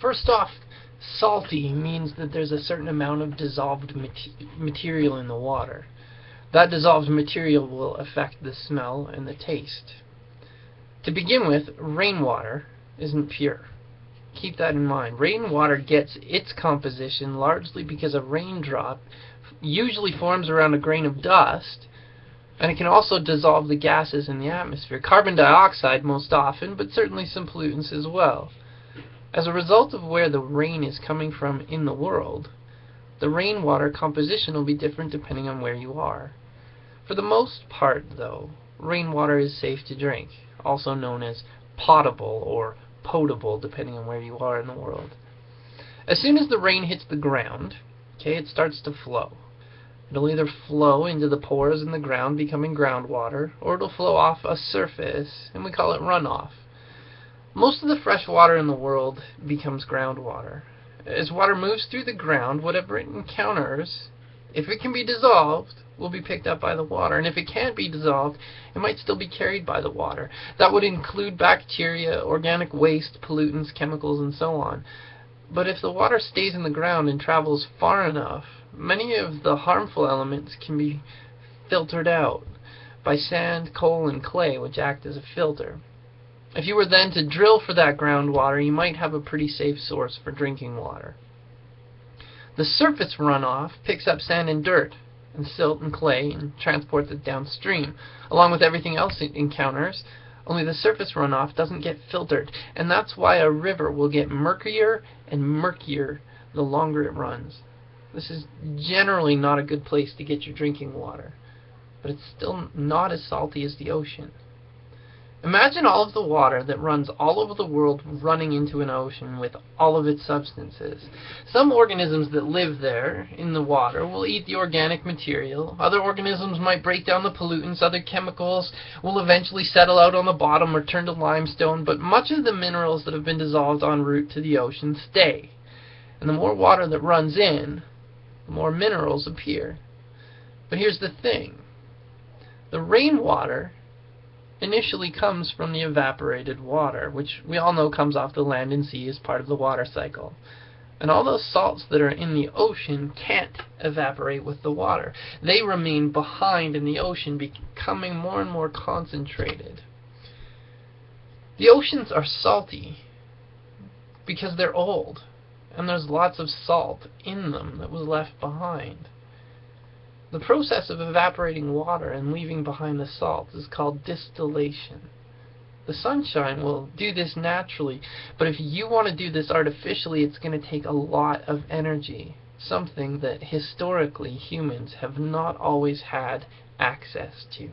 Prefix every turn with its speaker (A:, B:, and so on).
A: First off, salty means that there's a certain amount of dissolved material in the water. That dissolved material will affect the smell and the taste. To begin with, rainwater isn't pure. Keep that in mind. Rainwater gets its composition largely because a raindrop usually forms around a grain of dust, and it can also dissolve the gases in the atmosphere. Carbon dioxide most often, but certainly some pollutants as well. As a result of where the rain is coming from in the world, the rainwater composition will be different depending on where you are. For the most part, though, rainwater is safe to drink, also known as potable or potable depending on where you are in the world. As soon as the rain hits the ground, okay, it starts to flow. It'll either flow into the pores in the ground, becoming groundwater, or it'll flow off a surface, and we call it runoff. Most of the fresh water in the world becomes groundwater. As water moves through the ground, whatever it encounters, if it can be dissolved, will be picked up by the water. And if it can't be dissolved, it might still be carried by the water. That would include bacteria, organic waste, pollutants, chemicals, and so on. But if the water stays in the ground and travels far enough, many of the harmful elements can be filtered out by sand, coal, and clay, which act as a filter. If you were then to drill for that groundwater, you might have a pretty safe source for drinking water. The surface runoff picks up sand and dirt, and silt and clay and transports it downstream, along with everything else it encounters, only the surface runoff doesn't get filtered, and that's why a river will get murkier and murkier the longer it runs. This is generally not a good place to get your drinking water, but it's still not as salty as the ocean. Imagine all of the water that runs all over the world running into an ocean with all of its substances. Some organisms that live there in the water will eat the organic material. Other organisms might break down the pollutants. Other chemicals will eventually settle out on the bottom or turn to limestone. But much of the minerals that have been dissolved en route to the ocean stay. And the more water that runs in, the more minerals appear. But here's the thing. The rainwater initially comes from the evaporated water, which we all know comes off the land and sea as part of the water cycle. And all those salts that are in the ocean can't evaporate with the water. They remain behind in the ocean, becoming more and more concentrated. The oceans are salty because they're old, and there's lots of salt in them that was left behind. The process of evaporating water and leaving behind the salts is called distillation. The sunshine will do this naturally, but if you want to do this artificially, it's going to take a lot of energy, something that historically humans have not always had access to.